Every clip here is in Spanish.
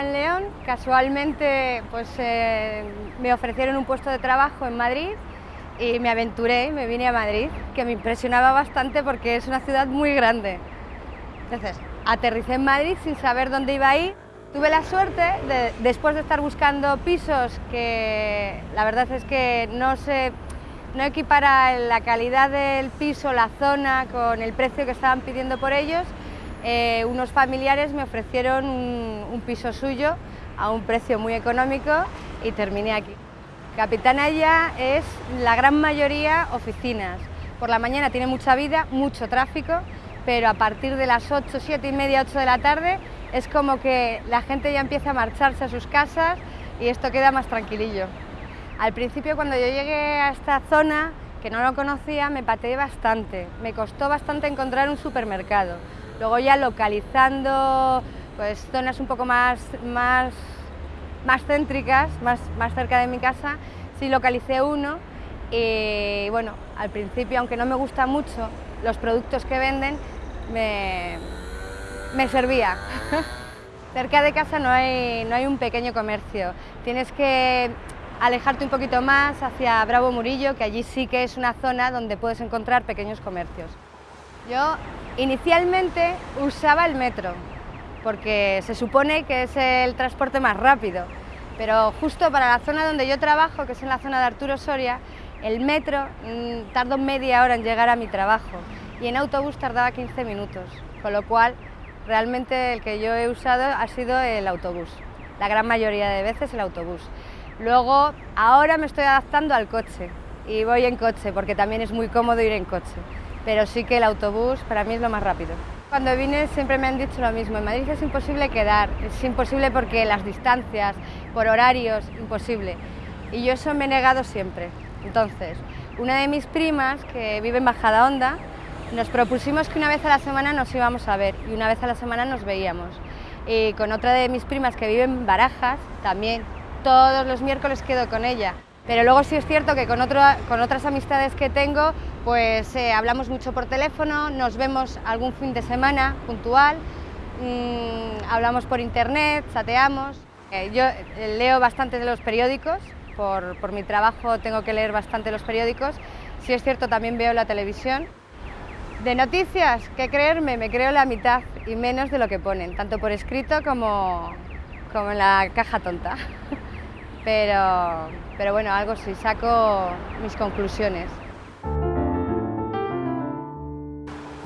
León, casualmente pues, eh, me ofrecieron un puesto de trabajo en Madrid y me aventuré, me vine a Madrid, que me impresionaba bastante porque es una ciudad muy grande. Entonces, aterricé en Madrid sin saber dónde iba a ir. Tuve la suerte, de, después de estar buscando pisos que la verdad es que no se no equipara la calidad del piso, la zona, con el precio que estaban pidiendo por ellos, eh, unos familiares me ofrecieron un, piso suyo a un precio muy económico y terminé aquí. Capitanaya es la gran mayoría oficinas. Por la mañana tiene mucha vida, mucho tráfico, pero a partir de las 8, 7 y media, 8 de la tarde es como que la gente ya empieza a marcharse a sus casas y esto queda más tranquilillo. Al principio cuando yo llegué a esta zona, que no lo conocía, me pateé bastante. Me costó bastante encontrar un supermercado. Luego ya localizando pues, zonas un poco más, más, más céntricas, más, más cerca de mi casa, sí localicé uno y bueno, al principio, aunque no me gusta mucho los productos que venden, me, me servía. Cerca de casa no hay, no hay un pequeño comercio, tienes que alejarte un poquito más hacia Bravo Murillo, que allí sí que es una zona donde puedes encontrar pequeños comercios. Yo inicialmente usaba el metro, porque se supone que es el transporte más rápido, pero justo para la zona donde yo trabajo, que es en la zona de Arturo Soria, el metro mm, tardó media hora en llegar a mi trabajo y en autobús tardaba 15 minutos, con lo cual realmente el que yo he usado ha sido el autobús, la gran mayoría de veces el autobús. Luego, ahora me estoy adaptando al coche y voy en coche porque también es muy cómodo ir en coche pero sí que el autobús para mí es lo más rápido. Cuando vine siempre me han dicho lo mismo, en Madrid es imposible quedar, es imposible porque las distancias, por horarios, imposible. Y yo eso me he negado siempre. Entonces, una de mis primas, que vive en Bajada Honda, nos propusimos que una vez a la semana nos íbamos a ver y una vez a la semana nos veíamos. Y con otra de mis primas que vive en Barajas, también todos los miércoles quedo con ella. Pero luego sí es cierto que con, otras amistades que tengo, pues eh, hablamos mucho por teléfono, nos vemos algún fin de semana puntual, mm, hablamos por internet, chateamos. Eh, yo eh, leo bastante de los periódicos, por, mi trabajo tengo que leer bastante los periódicos. Sí es cierto, también veo la televisión. De noticias, ¿qué creerme? Me creo la mitad y menos de lo que ponen, tanto por escrito como, como en la caja tonta. Pero, pero bueno, algo sí, saco mis conclusiones.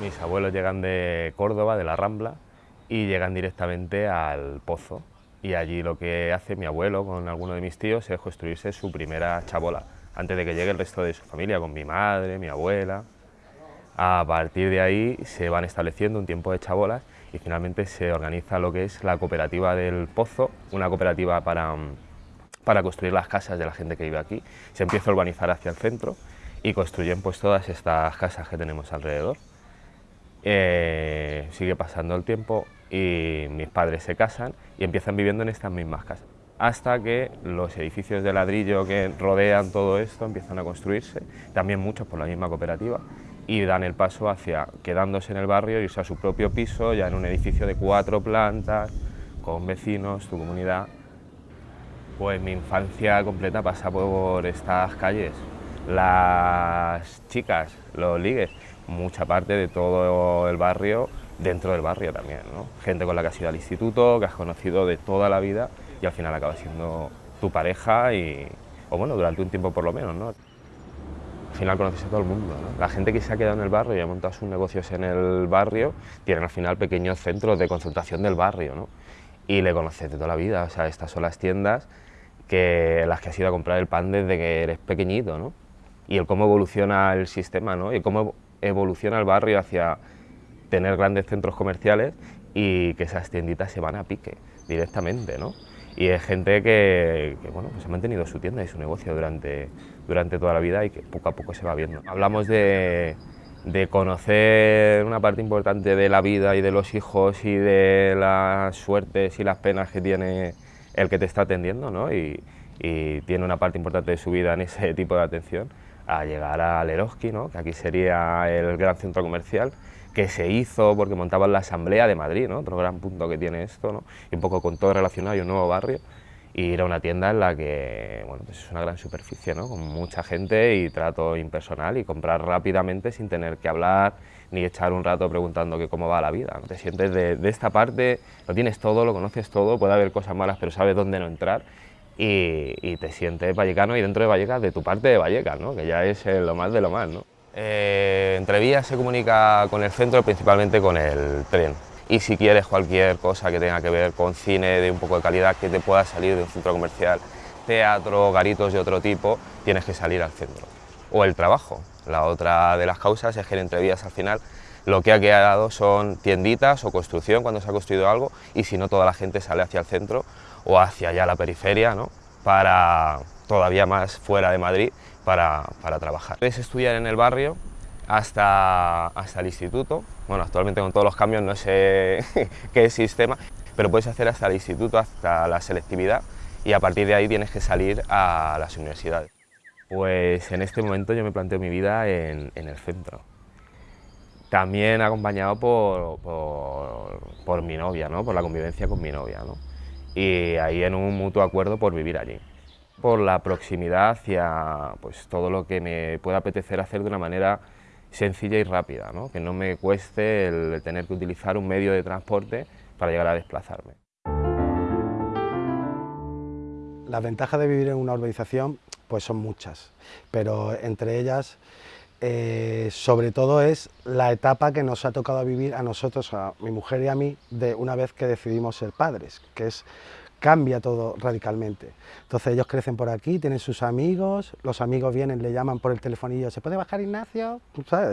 Mis abuelos llegan de Córdoba, de la Rambla, y llegan directamente al pozo. Y allí lo que hace mi abuelo con alguno de mis tíos es construirse su primera chabola, antes de que llegue el resto de su familia, con mi madre, mi abuela. A partir de ahí se van estableciendo un tiempo de chabolas y finalmente se organiza lo que es la cooperativa del pozo, una cooperativa para para construir las casas de la gente que vive aquí. Se empieza a urbanizar hacia el centro y construyen pues todas estas casas que tenemos alrededor. Eh, sigue pasando el tiempo y mis padres se casan y empiezan viviendo en estas mismas casas. Hasta que los edificios de ladrillo que rodean todo esto empiezan a construirse, también muchos por la misma cooperativa, y dan el paso hacia quedándose en el barrio y usar su propio piso, ya en un edificio de cuatro plantas, con vecinos, tu comunidad, pues mi infancia completa pasa por estas calles. Las chicas, los ligues, mucha parte de todo el barrio, dentro del barrio también, ¿no? Gente con la que has ido al instituto, que has conocido de toda la vida y al final acaba siendo tu pareja y, o bueno, durante un tiempo por lo menos, ¿no? Al final conoces a todo el mundo, ¿no? La gente que se ha quedado en el barrio y ha montado sus negocios en el barrio, tienen al final pequeños centros de concentración del barrio, ¿no? Y le conoces de toda la vida, o sea, estas son las tiendas que las que has ido a comprar el pan desde que eres pequeñito, ¿no? Y el cómo evoluciona el sistema, ¿no? Y cómo evoluciona el barrio hacia tener grandes centros comerciales y que esas tienditas se van a pique directamente, ¿no? Y es gente que, bueno, pues ha mantenido su tienda y su negocio durante, durante toda la vida y que poco a poco se va viendo. Hablamos de, de conocer una parte importante de la vida y de los hijos y de las suertes y las penas que tiene el que te está atendiendo ¿no? y, tiene una parte importante de su vida en ese tipo de atención, a llegar al Eroski, ¿no? que aquí sería el gran centro comercial, que se hizo porque montaban la Asamblea de Madrid, ¿no? otro gran punto que tiene esto, ¿no? y un poco con todo relacionado y un nuevo barrio, y ir a una tienda en la que bueno, pues es una gran superficie, ¿no? con mucha gente y trato impersonal y comprar rápidamente sin tener que hablar ni echar un rato preguntando que cómo va la vida. Te sientes de, esta parte, lo tienes todo, lo conoces todo, puede haber cosas malas pero sabes dónde no entrar y, y te sientes vallecano y dentro de Vallecas de tu parte de Vallecas, ¿no? que ya es lo más de lo más. ¿no? Eh, Entrevías se comunica con el centro principalmente con el tren y si quieres cualquier cosa que tenga que ver con cine de un poco de calidad que te pueda salir de un centro comercial, teatro, garitos de otro tipo, tienes que salir al centro. O el trabajo. La otra de las causas es que en entrevías al final lo que ha quedado son tienditas o construcción cuando se ha construido algo y si no toda la gente sale hacia el centro o hacia allá la periferia, ¿no? para todavía más fuera de Madrid para, para trabajar. Puedes estudiar en el barrio hasta, hasta el instituto. Bueno, actualmente con todos los cambios no sé qué sistema, pero puedes hacer hasta el instituto, hasta la selectividad y a partir de ahí tienes que salir a las universidades. Pues en este momento yo me planteo mi vida en, el centro. También acompañado por, por, por, mi novia, ¿no? por la convivencia con mi novia. ¿no? Y ahí en un mutuo acuerdo por vivir allí por la proximidad hacia pues, todo lo que me pueda apetecer hacer de una manera sencilla y rápida, ¿no? que no me cueste el tener que utilizar un medio de transporte para llegar a desplazarme. Las ventajas de vivir en una urbanización pues son muchas, pero entre ellas eh, sobre todo es la etapa que nos ha tocado vivir a nosotros, a mi mujer y a mí, de una vez que decidimos ser padres, que es cambia todo radicalmente. Entonces ellos crecen por aquí, tienen sus amigos, los amigos vienen, le llaman por el telefonillo, ¿se puede bajar Ignacio?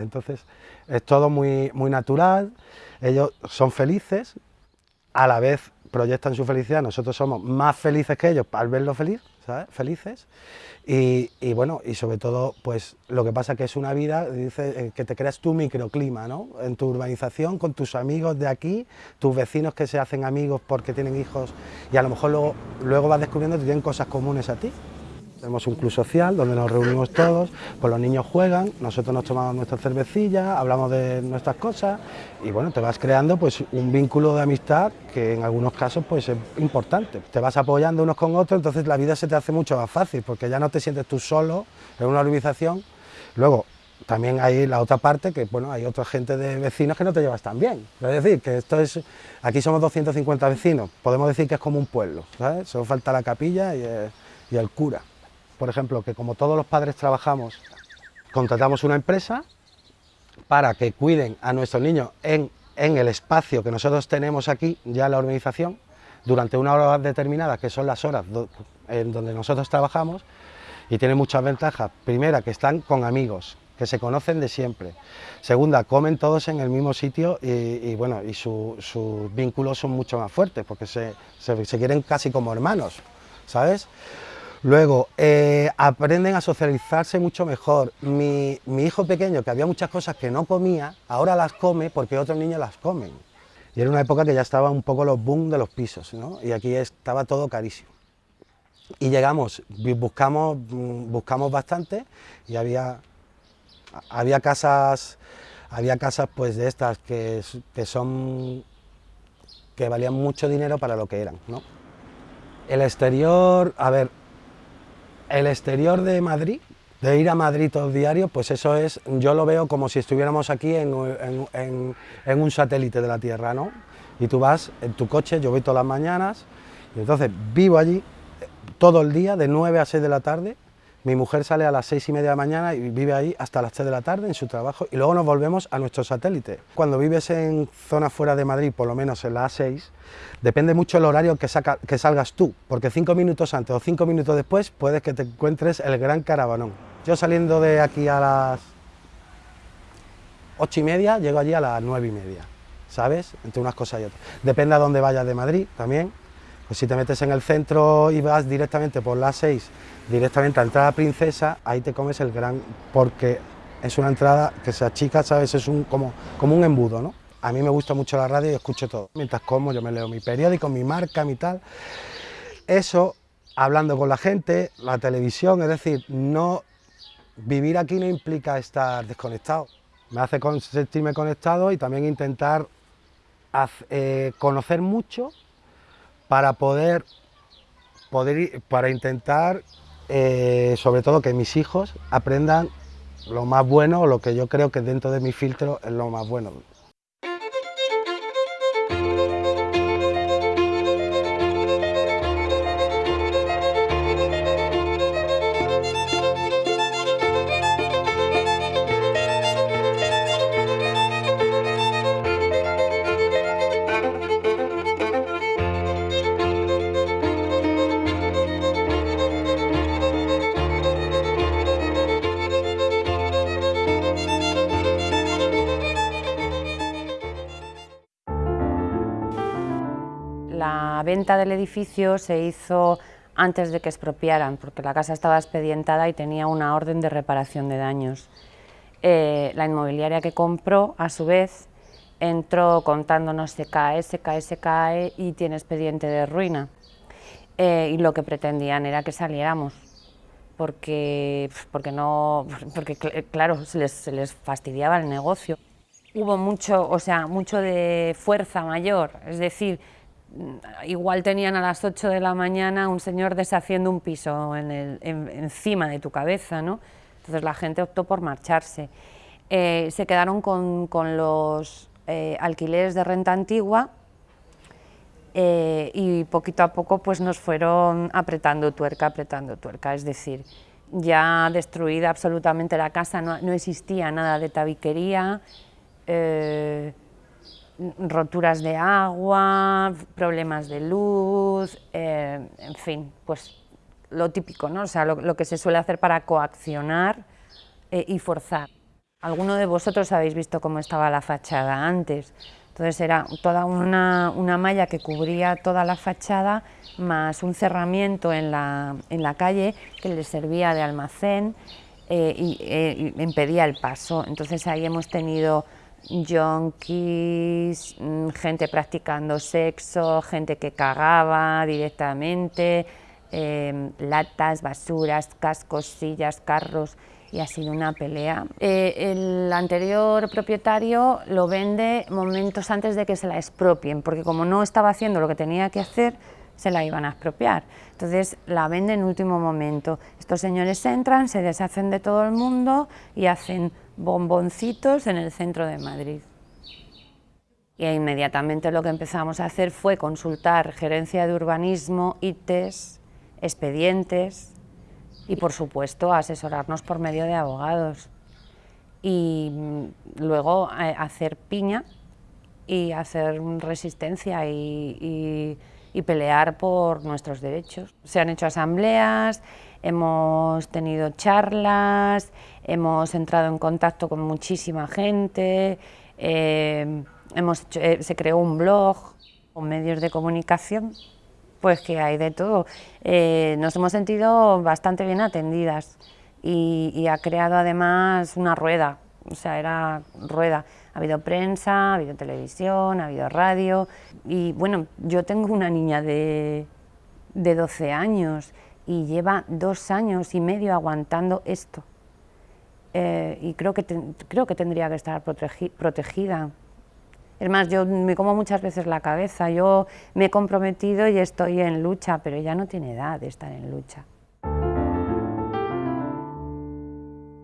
Entonces es todo muy, muy natural, ellos son felices, a la vez proyectan su felicidad, nosotros somos más felices que ellos al verlos feliz, ¿sabes? felices, y, bueno, y sobre todo, pues lo que pasa que es una vida, dice, eh, que te creas tu microclima, ¿no? En tu urbanización, con tus amigos de aquí, tus vecinos que se hacen amigos porque tienen hijos, y a lo mejor luego, luego vas descubriendo que tienen cosas comunes a ti. Tenemos un club social donde nos reunimos todos, pues los niños juegan, nosotros nos tomamos nuestra cervecilla, hablamos de nuestras cosas y bueno, te vas creando pues un vínculo de amistad que en algunos casos pues es importante. Te vas apoyando unos con otros, entonces la vida se te hace mucho más fácil porque ya no te sientes tú solo en una urbanización. Luego, también hay la otra parte que, bueno, hay otra gente de vecinos que no te llevas tan bien. Es decir, que esto es, aquí somos 250 vecinos, podemos decir que es como un pueblo, ¿sabes? Solo falta la capilla y y el cura por ejemplo, que como todos los padres trabajamos, contratamos una empresa para que cuiden a nuestros niños en, en el espacio que nosotros tenemos aquí, ya en la organización, durante una hora determinada, que son las horas en donde nosotros trabajamos, y tiene muchas ventajas. Primera, que están con amigos, que se conocen de siempre. Segunda, comen todos en el mismo sitio y, bueno, y sus su vínculos son mucho más fuertes, porque se, se quieren casi como hermanos, ¿sabes? Luego, eh, aprenden a socializarse mucho mejor. Mi, hijo pequeño, que había muchas cosas que no comía, ahora las come porque otros niños las comen. Y era una época que ya estaba un poco los boom de los pisos, ¿no? Y aquí estaba todo carísimo. Y llegamos, buscamos, buscamos bastante y había, había casas, había casas pues de estas que, que son, que valían mucho dinero para lo que eran, ¿no? El exterior, a ver, el exterior de Madrid, de ir a Madrid todo diario, pues eso es, yo lo veo como si estuviéramos aquí en, en, un satélite de la Tierra, ¿no? Y tú vas en tu coche, yo voy todas las mañanas, y entonces vivo allí eh, todo el día, de 9 a 6 de la tarde, mi mujer sale a las seis y media de la mañana y vive ahí hasta las 3 de la tarde en su trabajo y luego nos volvemos a nuestro satélite. Cuando vives en zonas fuera de Madrid, por lo menos en la A6, depende mucho el horario que, salgas tú, porque cinco minutos antes o cinco minutos después puedes que te encuentres el gran caravanón. Yo saliendo de aquí a las ocho y media, llego allí a las nueve y media, ¿sabes? Entre unas cosas y otras. Depende a dónde vayas de Madrid también, pues si te metes en el centro y vas directamente por la 6 directamente a entrada princesa, ahí te comes el gran, porque es una entrada que se achica, ¿sabes? Es un, como, como un embudo, ¿no? A mí me gusta mucho la radio y escucho todo. Mientras como, yo me leo mi periódico, mi marca, mi tal. Eso, hablando con la gente, la televisión, es decir, no vivir aquí no implica estar desconectado, Me hace sentirme conectado y también intentar eh, conocer mucho para poder, poder para intentar, eh, sobre todo que mis hijos aprendan lo más bueno lo que yo creo que dentro de mi filtro es lo más bueno. La venta del edificio se hizo antes de que expropiaran, porque la casa estaba expedientada y tenía una orden de reparación de daños. Eh, la inmobiliaria que compró, a su vez, entró contándonos se cae, se cae, se cae y tiene expediente de ruina. Eh, y lo que pretendían era que saliéramos, porque, porque, no, porque claro, se les, se les fastidiaba el negocio. Hubo mucho, o sea, mucho de fuerza mayor, es decir, igual tenían a las 8 de la mañana un señor deshaciendo un piso encima de tu cabeza, ¿no? Entonces la gente optó por marcharse. Eh, se quedaron con, los eh, alquileres de renta antigua eh, y poquito a poco pues nos fueron apretando tuerca, apretando tuerca, es decir, ya destruida absolutamente la casa, no, no existía nada de tabiquería, roturas de agua, problemas de luz, eh, en fin, pues lo típico, ¿no? O sea, lo, que se suele hacer para coaccionar eh, y forzar. Alguno de vosotros habéis visto cómo estaba la fachada antes, entonces era toda una, malla que cubría toda la fachada, más un cerramiento en la, en la calle que le servía de almacén eh, y impedía el paso. Entonces ahí hemos tenido yonkis, mm, gente practicando sexo, gente que cagaba directamente, em, latas, basuras, cascos, sillas, carros y ha sido una pelea. Eh, el anterior propietario lo vende momentos antes de que se la expropien, porque como no estaba haciendo lo que tenía que hacer, se la iban a expropiar. Entonces la vende en último momento. Estos señores entran, se deshacen de todo el mundo y hacen bomboncitos en el centro de Madrid. Y inmediatamente lo que empezamos a hacer fue consultar gerencia de urbanismo, ITES, expedientes y por supuesto asesorarnos por medio de abogados. Y mm, luego eh, hacer piña y hacer resistencia y y pelear por nuestros derechos. Se han hecho asambleas, hemos tenido charlas, hemos entrado en contacto con muchísima gente, eh, hemos eh, se creó un blog con medios de comunicación, pues que hay de todo. Eh, nos hemos sentido bastante bien atendidas y ha creado además una rueda, o sea, era rueda. Ha habido prensa, ha habido televisión, ha habido radio y bueno, yo tengo una niña de, de 12 años y lleva dos años y medio aguantando esto. Eh, y creo que, creo que tendría que estar protegida. Es más, yo me como muchas veces la cabeza, yo me he comprometido y estoy en lucha, pero ella no tiene edad de estar en lucha.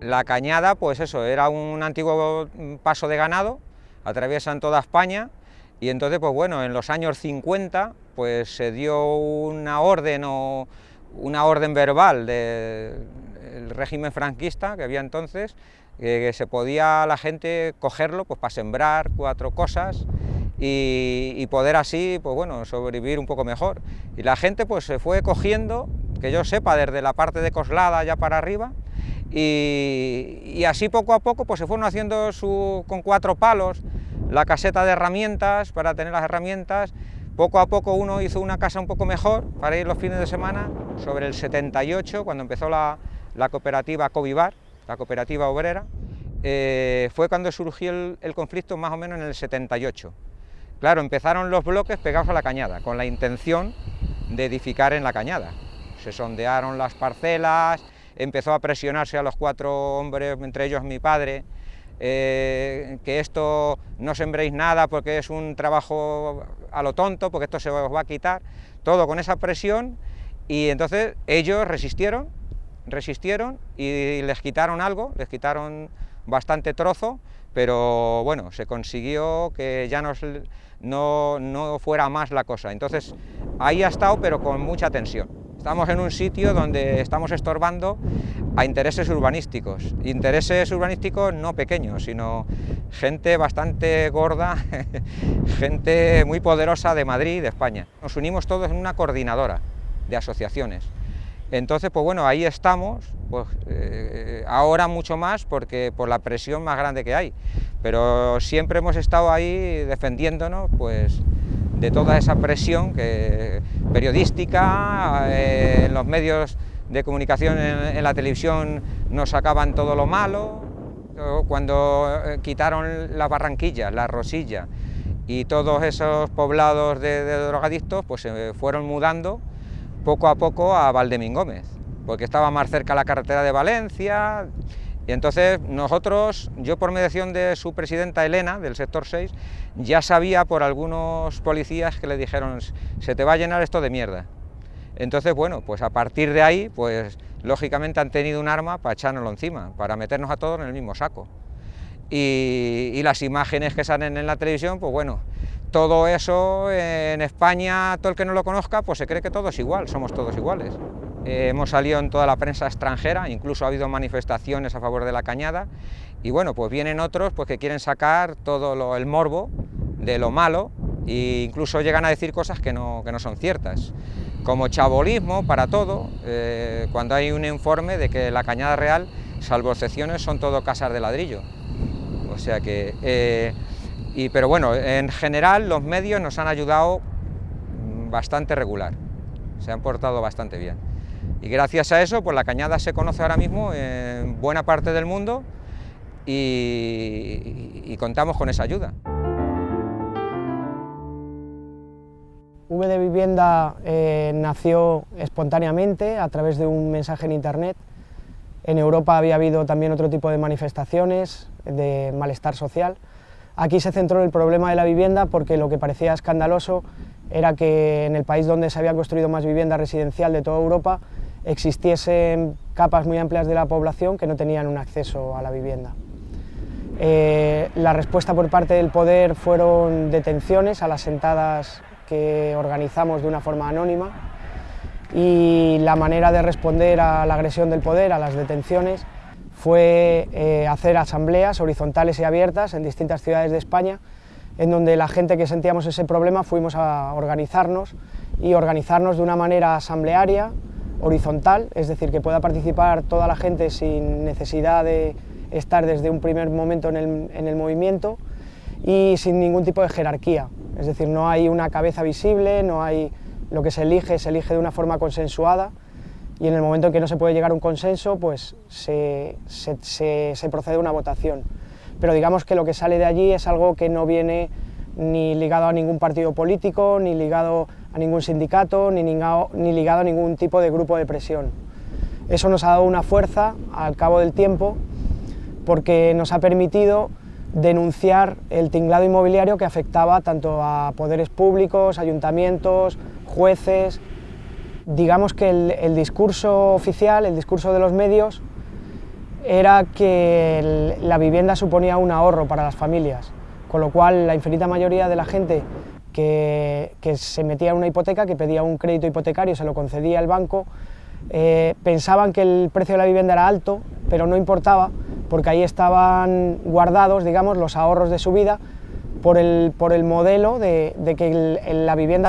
La cañada, pues eso, era un antiguo paso de ganado, atraviesan toda España, y entonces, pues bueno, en los años 50, pues se dio una orden o una orden verbal del régimen franquista que había entonces, que se podía la gente cogerlo pues para sembrar cuatro cosas y, y, poder así, pues bueno, sobrevivir un poco mejor. Y la gente pues se fue cogiendo, que yo sepa, desde la parte de Coslada ya para arriba, y, así poco a poco pues se fueron haciendo con cuatro palos la caseta de herramientas para tener las herramientas. Poco a poco uno hizo una casa un poco mejor para ir los fines de semana. Sobre el 78, cuando empezó la, cooperativa Covivar, la cooperativa obrera, eh, fue cuando surgió el conflicto más o menos en el 78. Claro, empezaron los bloques pegados a la cañada, con la intención de edificar en la cañada. Se sondearon las parcelas, empezó a presionarse a los cuatro hombres, entre ellos mi padre, eh, que esto no sembréis nada porque es un trabajo a lo tonto, porque esto se os va a quitar, todo con esa presión, y entonces ellos resistieron, resistieron y les quitaron algo, les quitaron bastante trozo, pero bueno, se consiguió que ya no, no fuera más la cosa. Entonces ahí ha estado, pero con mucha tensión. Estamos en un sitio donde estamos estorbando a intereses urbanísticos, intereses urbanísticos no pequeños, sino gente bastante gorda, gente muy poderosa de Madrid y de España. Nos unimos todos en una coordinadora de asociaciones. Entonces, pues bueno, ahí estamos, pues eh, ahora mucho más porque por la presión más grande que hay, pero siempre hemos estado ahí defendiéndonos, pues de toda esa presión que, periodística, eh, en los medios de comunicación, en, la televisión nos sacaban todo lo malo, cuando eh, quitaron las barranquillas, la rosilla y todos esos poblados de, de drogadictos, pues se fueron mudando poco a poco a Valdemín Gómez, porque estaba más cerca la carretera de Valencia, y entonces nosotros, yo por mediación de su presidenta Elena, del sector 6, ya sabía por algunos policías que le dijeron, se te va a llenar esto de mierda. Entonces, bueno, pues a partir de ahí, pues lógicamente han tenido un arma para echárnoslo encima, para meternos a todos en el mismo saco. Y, y las imágenes que salen en la televisión, pues bueno, todo eso en España, todo el que no lo conozca, pues se cree que todo es igual, somos todos iguales. Eh, hemos salido en toda la prensa extranjera, incluso ha habido manifestaciones a favor de la cañada, y bueno, pues vienen otros pues, que quieren sacar todo el morbo de lo malo, e incluso llegan a decir cosas que no, que no son ciertas, como chabolismo para todo, eh, cuando hay un informe de que la cañada real, salvo excepciones, son todo casas de ladrillo. O sea que... Eh, pero bueno, en general los medios nos han ayudado bastante regular, se han portado bastante bien. Y gracias a eso, pues la cañada se conoce ahora mismo en buena parte del mundo y, contamos con esa ayuda. V de Vivienda eh, nació espontáneamente a través de un mensaje en internet. En Europa había habido también otro tipo de manifestaciones de malestar social, Aquí se centró el problema de la vivienda porque lo que parecía escandaloso era que en el país donde se había construido más vivienda residencial de toda Europa existiesen capas muy amplias de la población que no tenían un acceso a la vivienda. Eh, la respuesta por parte del poder fueron detenciones a las sentadas que organizamos de una forma anónima y la manera de responder a la agresión del poder, a las detenciones, fue eh, hacer asambleas horizontales y abiertas en distintas ciudades de España, en donde la gente que sentíamos ese problema fuimos a organizarnos y organizarnos de una manera asamblearia, horizontal, es decir, que pueda participar toda la gente sin necesidad de estar desde un primer momento en el, en el movimiento y sin ningún tipo de jerarquía, es decir, no hay una cabeza visible, no hay lo que se elige, se elige de una forma consensuada y en el momento en que no se puede llegar a un consenso, pues se, procede a una votación. Pero digamos que lo que sale de allí es algo que no viene ni ligado a ningún partido político, ni ligado a ningún sindicato, ni ligado, a ningún tipo de grupo de presión. Eso nos ha dado una fuerza al cabo del tiempo porque nos ha permitido denunciar el tinglado inmobiliario que afectaba tanto a poderes públicos, ayuntamientos, jueces, digamos que el, discurso oficial, el discurso de los medios, era que la vivienda suponía un ahorro para las familias, con lo cual la infinita mayoría de la gente que, se metía en una hipoteca, que pedía un crédito hipotecario, se lo concedía el banco, eh, pensaban que el precio de la vivienda era alto, pero no importaba, porque ahí estaban guardados, digamos, los ahorros de su vida por el, por el modelo de, que la vivienda